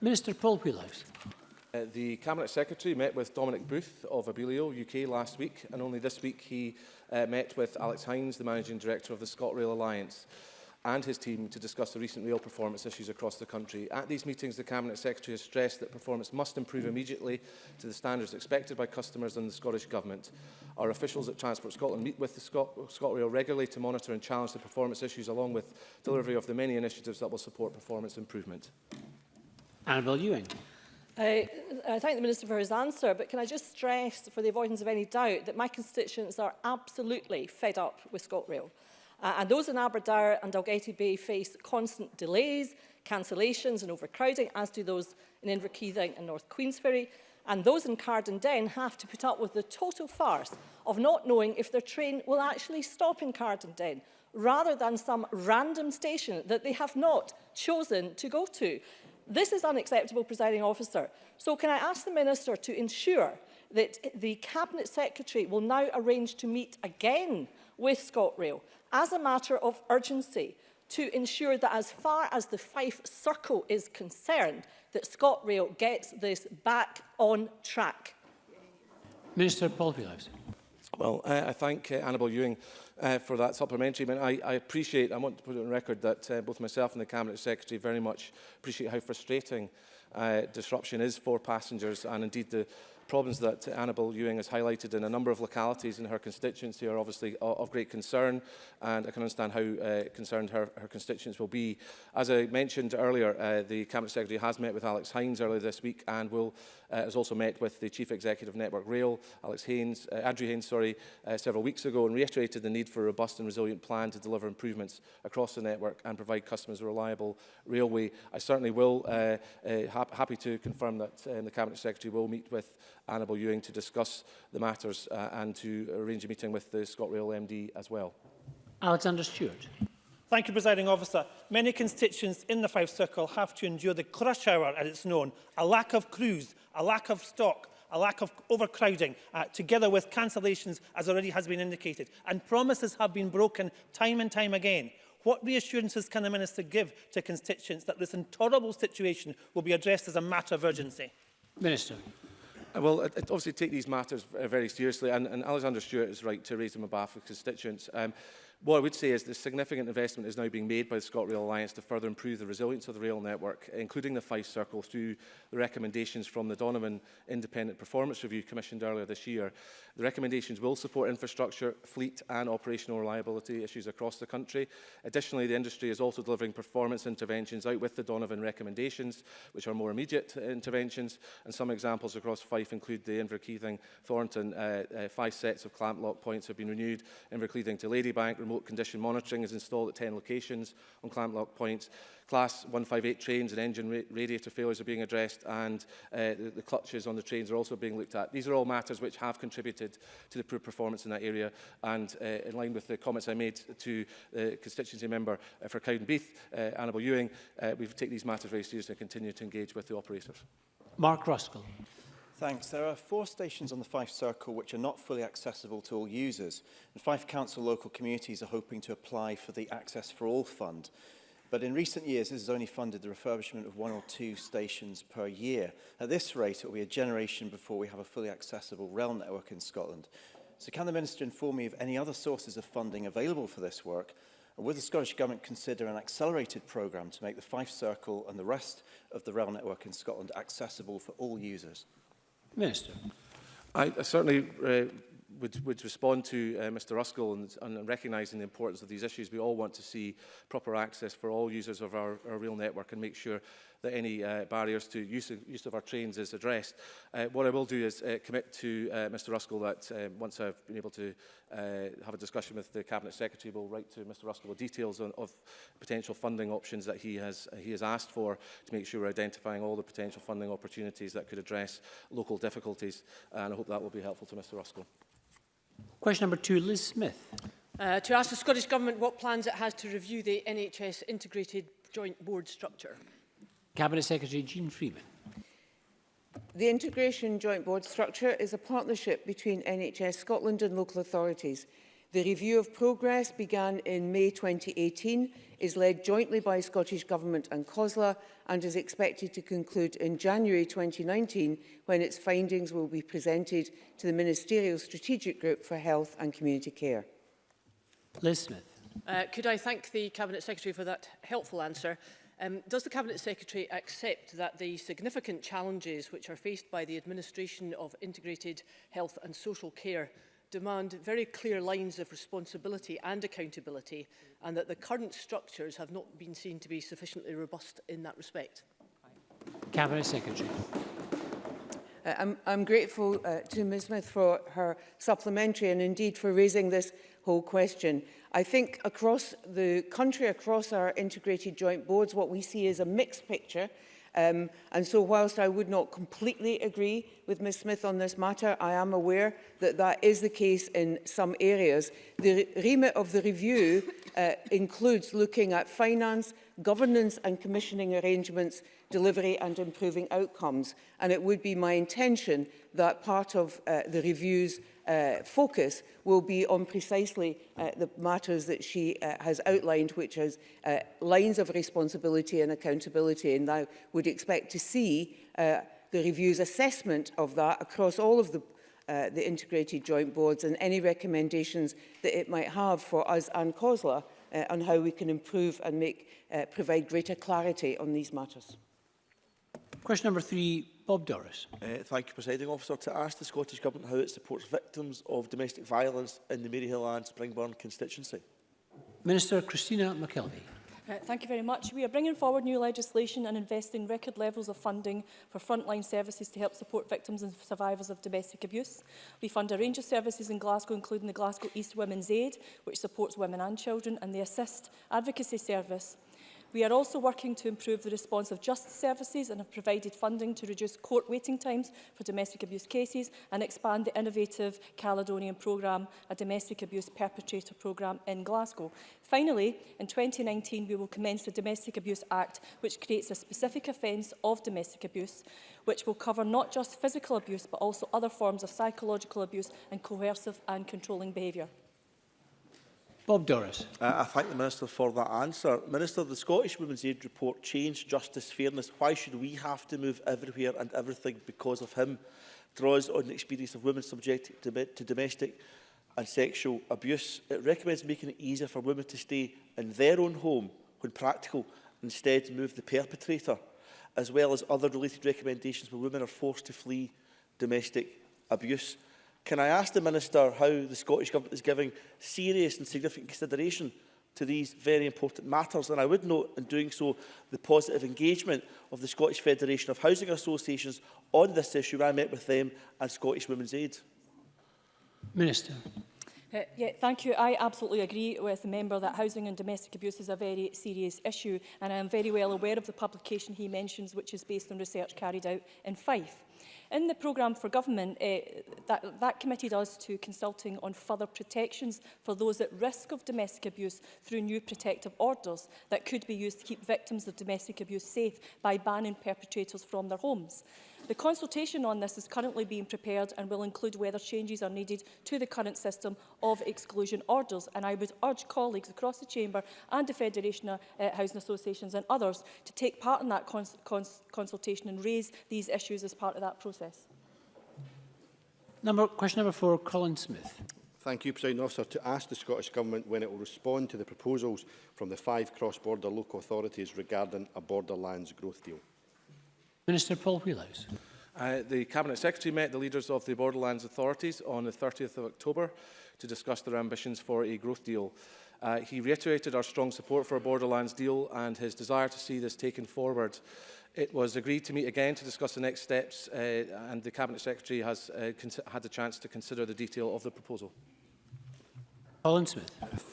Minister Paul Wheelhouse. Uh, the Cabinet Secretary met with Dominic Booth of Abellio UK last week and only this week he uh, met with Alex Hines, the Managing Director of the ScotRail Alliance and his team to discuss the recent rail performance issues across the country. At these meetings, the Cabinet Secretary has stressed that performance must improve immediately to the standards expected by customers and the Scottish Government. Our officials at Transport Scotland meet with the Scot ScotRail regularly to monitor and challenge the performance issues along with delivery of the many initiatives that will support performance improvement. Annabel Ewing. I, I thank the Minister for his answer, but can I just stress, for the avoidance of any doubt, that my constituents are absolutely fed up with ScotRail. Uh, and those in Aberdare and Dalgety Bay face constant delays, cancellations and overcrowding, as do those in Inverkeithing and North Queensferry. And those in Cardindale have to put up with the total farce of not knowing if their train will actually stop in Cardindale, rather than some random station that they have not chosen to go to. This is unacceptable, presiding officer. So can I ask the minister to ensure that the cabinet secretary will now arrange to meet again with ScotRail as a matter of urgency to ensure that as far as the Fife Circle is concerned, that ScotRail gets this back on track. Minister Paul Villiers. Well, I, I thank uh, Annabel Ewing uh, for that supplementary. I, mean, I, I appreciate, I want to put it on record that uh, both myself and the Cabinet Secretary very much appreciate how frustrating uh, disruption is for passengers and indeed the problems that Annabel Ewing has highlighted in a number of localities in her constituency are obviously uh, of great concern and I can understand how uh, concerned her, her constituents will be. As I mentioned earlier, uh, the Cabinet Secretary has met with Alex Hines earlier this week and will uh, has also met with the Chief Executive of Network Rail, Alex Haynes, uh, Andrew Haynes, sorry, uh, several weeks ago and reiterated the need need for a robust and resilient plan to deliver improvements across the network and provide customers a reliable railway. I certainly will, uh, uh, happy to confirm that um, the Cabinet Secretary will meet with Annabel Ewing to discuss the matters uh, and to arrange a meeting with the ScotRail MD as well. Alexander Stewart. Thank you, Presiding Officer. Many constituents in the Five Circle have to endure the crush hour, as it's known, a lack of crews, a lack of stock, a lack of overcrowding, uh, together with cancellations, as already has been indicated. And promises have been broken time and time again. What reassurances can the Minister give to constituents that this intolerable situation will be addressed as a matter of urgency? Minister. Uh, well, I, I obviously take these matters uh, very seriously, and, and Alexander Stewart is right to raise them above for constituents. Um, What I would say is the significant investment is now being made by the ScotRail Alliance to further improve the resilience of the rail network, including the Fife Circle, through the recommendations from the Donovan Independent Performance Review commissioned earlier this year. The recommendations will support infrastructure, fleet and operational reliability issues across the country. Additionally, the industry is also delivering performance interventions out with the Donovan recommendations, which are more immediate interventions. And some examples across Fife include the Inverkeithing, Thornton, uh, uh, five sets of clamp lock points have been renewed, Inverkeithing to Ladybank, remote condition monitoring is installed at 10 locations on lock points. Class 158 trains and engine ra radiator failures are being addressed and uh, the, the clutches on the trains are also being looked at. These are all matters which have contributed to the poor performance in that area and uh, in line with the comments I made to the uh, constituency member uh, for Cowdenbeath, uh, Annabel Ewing, uh, we've taken these matters very seriously and continue to engage with the operators. Mark Ruskell. Thanks. There are four stations on the Fife Circle which are not fully accessible to all users. And Fife Council local communities are hoping to apply for the Access for All Fund. But in recent years, this has only funded the refurbishment of one or two stations per year. At this rate, it will be a generation before we have a fully accessible rail network in Scotland. So can the Minister inform me of any other sources of funding available for this work? And would the Scottish Government consider an accelerated programme to make the Fife Circle and the rest of the rail network in Scotland accessible for all users? Minister. I, certainly uh, would, would respond to uh, Mr Ruskell and, and recognizing the importance of these issues. We all want to see proper access for all users of our, our rail network and make sure that any uh, barriers to use of, use of our trains is addressed. Uh, what I will do is uh, commit to uh, Mr Ruskell that uh, once I've been able to uh, have a discussion with the Cabinet Secretary, we'll write to Mr Ruskell the details on, of potential funding options that he has, uh, he has asked for to make sure we're identifying all the potential funding opportunities that could address local difficulties. And I hope that will be helpful to Mr Ruskell. Question number two, Liz Smith. Uh, to ask the Scottish Government what plans it has to review the NHS integrated joint board structure. Cabinet Secretary Jean Freeman. The integration joint board structure is a partnership between NHS Scotland and local authorities. The review of progress began in May 2018 is led jointly by Scottish Government and COSLA and is expected to conclude in January 2019 when its findings will be presented to the Ministerial Strategic Group for Health and Community Care. Liz Smith. Uh, could I thank the Cabinet Secretary for that helpful answer? Um, does the Cabinet Secretary accept that the significant challenges which are faced by the administration of integrated health and social care demand very clear lines of responsibility and accountability and that the current structures have not been seen to be sufficiently robust in that respect. Cabinet Secretary. Uh, I'm, I'm grateful uh, to Ms Smith for her supplementary and indeed for raising this whole question. I think across the country, across our integrated joint boards, what we see is a mixed picture. Um, and so whilst I would not completely agree with Ms Smith on this matter, I am aware that that is the case in some areas. The remit of the review uh, includes looking at finance, governance and commissioning arrangements, delivery and improving outcomes. And it would be my intention that part of uh, the review's uh, focus will be on precisely uh, the matters that she uh, has outlined, which is uh, lines of responsibility and accountability. And I would expect to see uh, the review's assessment of that across all of the Uh, the integrated joint boards and any recommendations that it might have for us and COSLA uh, on how we can improve and make, uh, provide greater clarity on these matters. Question number three, Bob Doris. Uh, thank you, Presiding Officer. To ask the Scottish Government how it supports victims of domestic violence in the Maryhill and Springburn constituency. Minister Christina McKelvey. Uh, thank you very much. We are bringing forward new legislation and investing record levels of funding for frontline services to help support victims and survivors of domestic abuse. We fund a range of services in Glasgow, including the Glasgow East Women's Aid, which supports women and children, and the Assist Advocacy Service, We are also working to improve the response of justice services and have provided funding to reduce court waiting times for domestic abuse cases and expand the innovative Caledonian programme, a domestic abuse perpetrator programme in Glasgow. Finally, in 2019, we will commence the Domestic Abuse Act, which creates a specific offence of domestic abuse, which will cover not just physical abuse, but also other forms of psychological abuse and coercive and controlling behaviour. Bob Doris. Uh, I thank the Minister for that answer. Minister, the Scottish Women's Aid report changed justice, fairness. Why should we have to move everywhere and everything because of him? Draws on the experience of women subjected to, to domestic and sexual abuse. It recommends making it easier for women to stay in their own home when practical, instead move the perpetrator, as well as other related recommendations where women are forced to flee domestic abuse. Can I ask the Minister how the Scottish Government is giving serious and significant consideration to these very important matters. And I would note, in doing so, the positive engagement of the Scottish Federation of Housing Associations on this issue. I met with them and Scottish Women's Aid. Minister. Uh, yeah, thank you. I absolutely agree with the member that housing and domestic abuse is a very serious issue and I am very well aware of the publication he mentions which is based on research carried out in Fife. In the programme for government, uh, that, that committed us to consulting on further protections for those at risk of domestic abuse through new protective orders that could be used to keep victims of domestic abuse safe by banning perpetrators from their homes. The consultation on this is currently being prepared and will include whether changes are needed to the current system of exclusion orders. And I would urge colleagues across the Chamber and the Federation of uh, eh, Housing Associations and others to take part in that cons cons consultation and raise these issues as part of that that process. Number, question number four, Colin Smith. Thank you, President Officer. To ask the Scottish Government when it will respond to the proposals from the five cross-border local authorities regarding a borderlands growth deal. Minister Paul Wheelhouse. Uh, the Cabinet Secretary met the leaders of the Borderlands authorities on the 30th of October to discuss their ambitions for a growth deal. Uh, he reiterated our strong support for a Borderlands deal and his desire to see this taken forward It was agreed to meet again to discuss the next steps uh, and the Cabinet Secretary has uh, had a chance to consider the detail of the proposal. Colin Smith.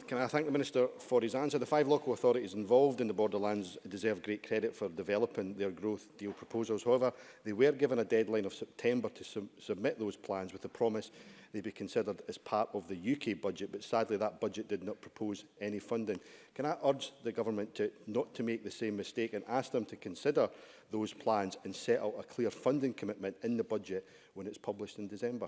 Can I thank the Minister for his answer? The five local authorities involved in the borderlands deserve great credit for developing their growth deal proposals. However, they were given a deadline of September to su submit those plans with the promise they be considered as part of the UK budget, but sadly that budget did not propose any funding. Can I urge the government to not to make the same mistake and ask them to consider those plans and set out a clear funding commitment in the budget when it's published in December?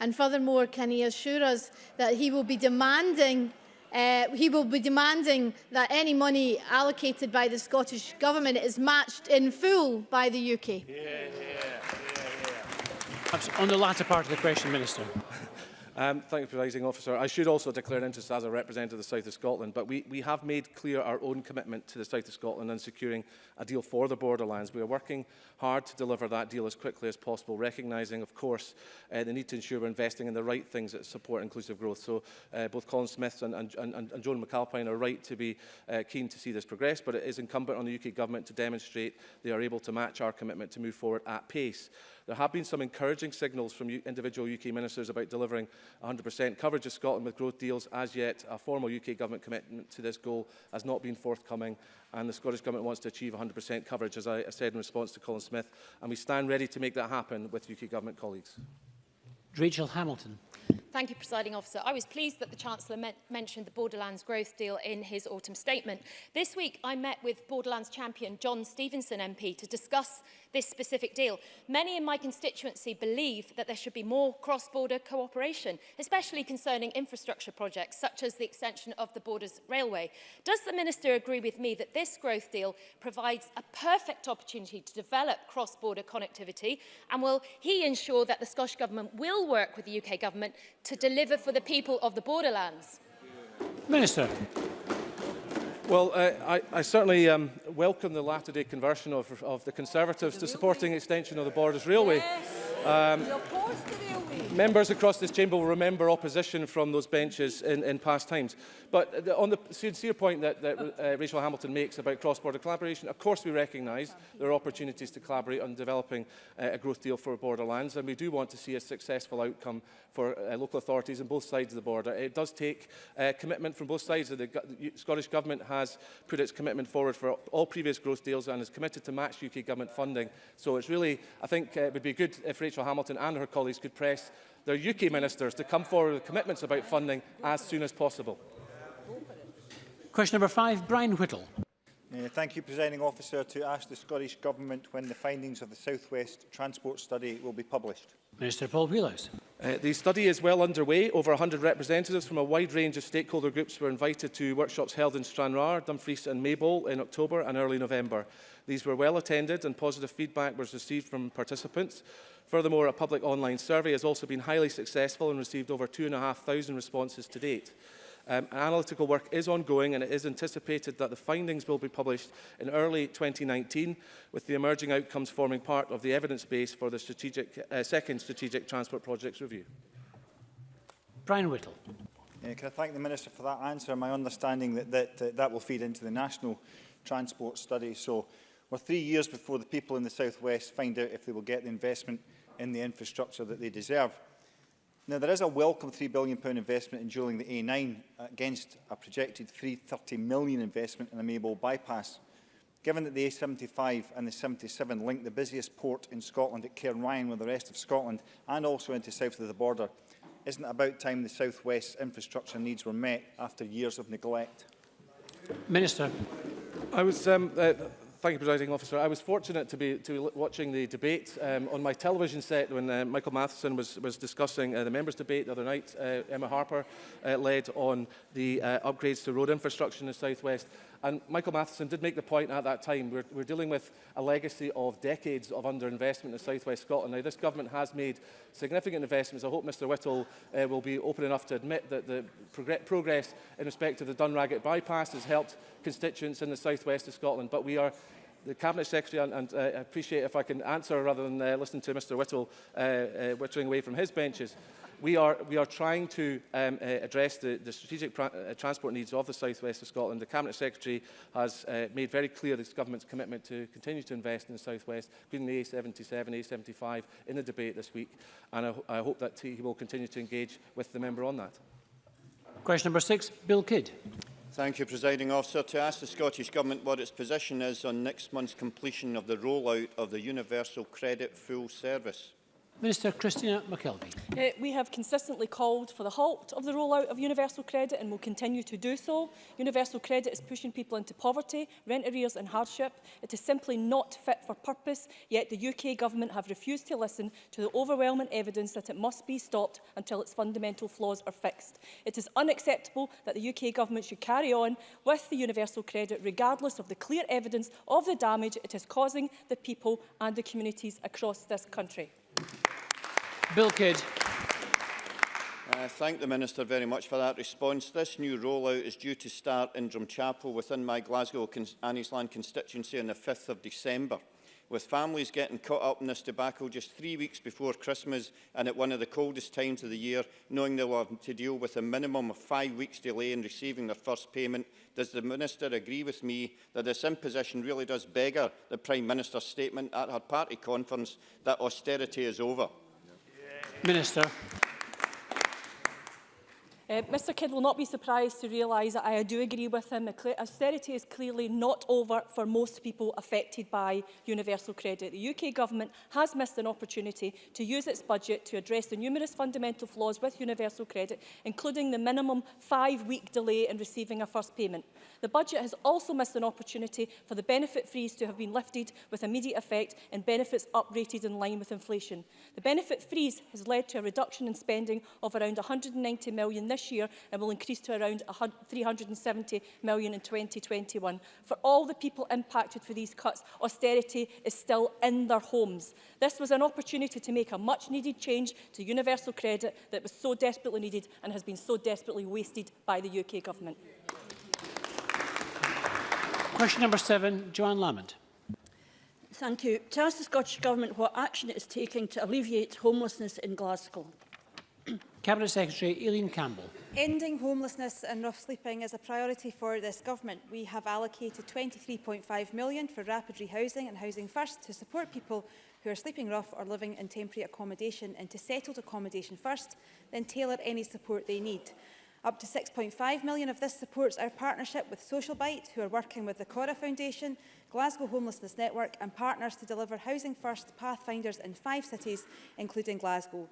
And furthermore, can he assure us that he will be demanding Uh, he will be demanding that any money allocated by the Scottish Government is matched in full by the UK. Yeah, yeah, yeah, On the latter part of the question, Minister. Um, thank you, Presiding Officer. I should also declare an interest as a representative of the South of Scotland, but we, we have made clear our own commitment to the South of Scotland and securing a deal for the borderlands. We are working hard to deliver that deal as quickly as possible, recognising, of course, uh, the need to ensure we're investing in the right things that support inclusive growth. So uh, both Colin Smith and, and, and, and Joan McAlpine are right to be uh, keen to see this progress, but it is incumbent on the UK Government to demonstrate they are able to match our commitment to move forward at pace. There have been some encouraging signals from individual UK ministers about delivering 100% coverage of Scotland with growth deals. As yet, a formal UK government commitment to this goal has not been forthcoming and the Scottish Government wants to achieve 100% coverage, as I, said in response to Colin Smith, and we stand ready to make that happen with UK Government colleagues. Rachel Hamilton. Thank you, Presiding Officer. I was pleased that the Chancellor men mentioned the Borderlands Growth Deal in his autumn statement. This week, I met with Borderlands champion John Stevenson MP to discuss this specific deal. Many in my constituency believe that there should be more cross-border cooperation, especially concerning infrastructure projects such as the extension of the Borders Railway. Does the Minister agree with me that this growth deal provides a perfect opportunity to develop cross-border connectivity and will he ensure that the Scottish Government will work with the UK Government to deliver for the people of the borderlands? Minister. Well, uh, I, I certainly um, welcome the latter-day conversion of, of the Conservatives to supporting extension of the Borders Railway. Yes. Um, members across this chamber will remember opposition from those benches in, in past times. But the, on the sincere point that, that uh, Rachel Hamilton makes about cross-border collaboration, of course we recognise there are opportunities to collaborate on developing uh, a growth deal for borderlands, and we do want to see a successful outcome for uh, local authorities on both sides of the border. It does take uh, commitment from both sides. The, the Scottish Government has put its commitment forward for all previous growth deals and is committed to match UK Government funding. So it's really, I think uh, it would be good if Rachel Rachel Hamilton and her colleagues could press their UK ministers to come forward with commitments about funding as soon as possible. Question number five, Brian Whittle. Uh, thank you, Presiding Officer, to ask the Scottish Government when the findings of the South West Transport Study will be published. Minister Paul Wheelhouse. Uh, the study is well underway. Over 100 representatives from a wide range of stakeholder groups were invited to workshops held in Stranraer, Dumfries and Maybole in October and early November. These were well attended and positive feedback was received from participants. Furthermore, a public online survey has also been highly successful and received over 2,500 responses to date. Um, analytical work is ongoing and it is anticipated that the findings will be published in early 2019 with the emerging outcomes forming part of the evidence base for the strategic, uh, second Strategic Transport Projects Review. Brian Whittle. Yeah, can I thank the Minister for that answer? My understanding that that, uh, that will feed into the National Transport Study. So we're three years before the people in the South West find out if they will get the investment in the infrastructure that they deserve. Now, there is a welcome £3 billion investment in dueling the A9 against a projected £330 million investment in a Maybole bypass. Given that the A75 and the 77 link the busiest port in Scotland at Cairn Ryan with the rest of Scotland and also into south of the border, isn't it about time the South West's infrastructure needs were met after years of neglect? Minister. I was um, uh, Thank you, Presiding Officer. I was fortunate to be to watching the debate um, on my television set when uh, Michael Matheson was, was discussing uh, the members' debate the other night. Uh, Emma Harper uh, led on the uh, upgrades to road infrastructure in the South West. And Michael Matheson did make the point at that time, we're, we're dealing with a legacy of decades of underinvestment in South West Scotland. Now, this government has made significant investments. I hope Mr Whittle uh, will be open enough to admit that the prog progress in respect of the Dunraggett bypass has helped constituents in the South West of Scotland. But we are the Cabinet Secretary, and, and uh, appreciate if I can answer rather than uh, listen to Mr Whittle uh, uh, whittling away from his benches. We are, we are trying to um, uh, address the, the strategic uh, transport needs of the South West of Scotland. The Cabinet Secretary has uh, made very clear this government's commitment to continue to invest in the South West, including the A77, A75, in the debate this week. And I, I hope that he will continue to engage with the member on that. Question number six, Bill Kidd. Thank you, Presiding Officer. To ask the Scottish Government what its position is on next month's completion of the rollout of the Universal Credit Full Service. Minister Christina McKelvey. Uh, we have consistently called for the halt of the rollout of universal credit and will continue to do so. Universal credit is pushing people into poverty, rent arrears and hardship. It is simply not fit for purpose, yet the UK government have refused to listen to the overwhelming evidence that it must be stopped until its fundamental flaws are fixed. It is unacceptable that the UK government should carry on with the universal credit regardless of the clear evidence of the damage it is causing the people and the communities across this country. Bill Kidd. I thank the Minister very much for that response. This new rollout is due to start in Drumchapel within my Glasgow Anniesland constituency on the 5th of December with families getting caught up in this debacle just three weeks before Christmas and at one of the coldest times of the year, knowing they'll have to deal with a minimum of five weeks delay in receiving their first payment. Does the Minister agree with me that this imposition really does beggar the Prime Minister's statement at her party conference that austerity is over? Minister. Uh, Mr Kidd will not be surprised to realise that I do agree with him. Austerity is clearly not over for most people affected by universal credit. The UK government has missed an opportunity to use its budget to address the numerous fundamental flaws with universal credit, including the minimum five-week delay in receiving a first payment. The budget has also missed an opportunity for the benefit freeze to have been lifted with immediate effect and benefits uprated in line with inflation. The benefit freeze has led to a reduction in spending of around £190 million this this year and will increase to around 370 million in 2021. For all the people impacted for these cuts, austerity is still in their homes. This was an opportunity to make a much needed change to universal credit that was so desperately needed and has been so desperately wasted by the UK government. Question number seven, Joanne Lamont. Thank you. To ask the Scottish Government what action it is taking to alleviate homelessness in Glasgow. Cabinet Secretary Eileen Campbell. Ending homelessness and rough sleeping is a priority for this government. We have allocated 23.5 million for rapid rehousing and Housing First to support people who are sleeping rough or living in temporary accommodation and into settled accommodation first, then tailor any support they need. Up to 6.5 million of this supports our partnership with Social Bite, who are working with the Cora Foundation, Glasgow Homelessness Network and partners to deliver Housing First pathfinders in five cities, including Glasgow.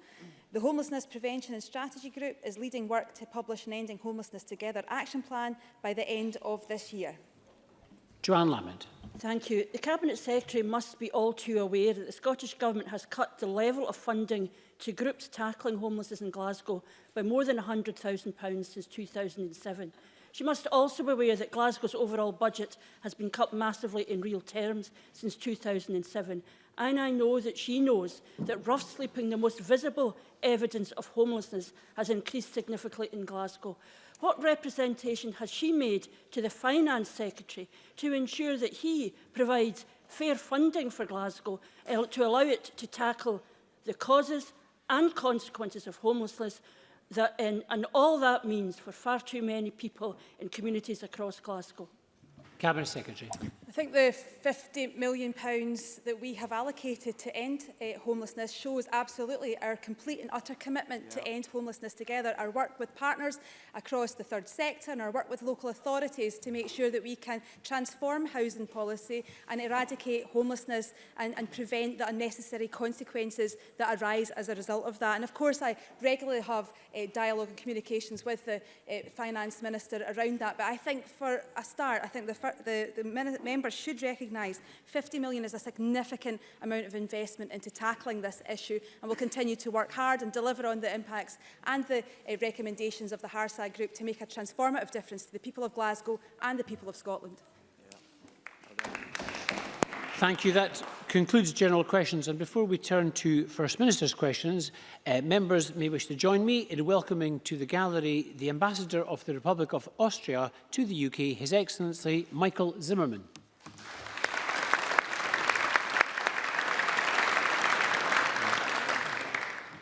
The Homelessness Prevention and Strategy Group is leading work to publish an Ending Homelessness Together action plan by the end of this year. Joanne Lamond. Thank you. The Cabinet Secretary must be all too aware that the Scottish Government has cut the level of funding to groups tackling homelessness in Glasgow by more than £100,000 since 2007. She must also be aware that Glasgow's overall budget has been cut massively in real terms since 2007 And I know that she knows that rough sleeping, the most visible evidence of homelessness, has increased significantly in Glasgow. What representation has she made to the Finance Secretary to ensure that he provides fair funding for Glasgow eh, to allow it to tackle the causes and consequences of homelessness that, and, and all that means for far too many people in communities across Glasgow? Cabinet Secretary. I think the £50 million pounds that we have allocated to end uh, homelessness shows absolutely our complete and utter commitment yeah. to end homelessness together, our work with partners across the third sector and our work with local authorities to make sure that we can transform housing policy and eradicate homelessness and, and prevent the unnecessary consequences that arise as a result of that. And of course, I regularly have uh, dialogue and communications with the uh, Finance Minister around that, but I think for a start, I think the, the, the member members should recognise 50 million is a significant amount of investment into tackling this issue and will continue to work hard and deliver on the impacts and the uh, recommendations of the Harsag Group to make a transformative difference to the people of Glasgow and the people of Scotland. Thank you. That concludes general questions. And before we turn to First Minister's questions, uh, members may wish to join me in welcoming to the gallery the Ambassador of the Republic of Austria to the UK, His Excellency Michael Zimmerman.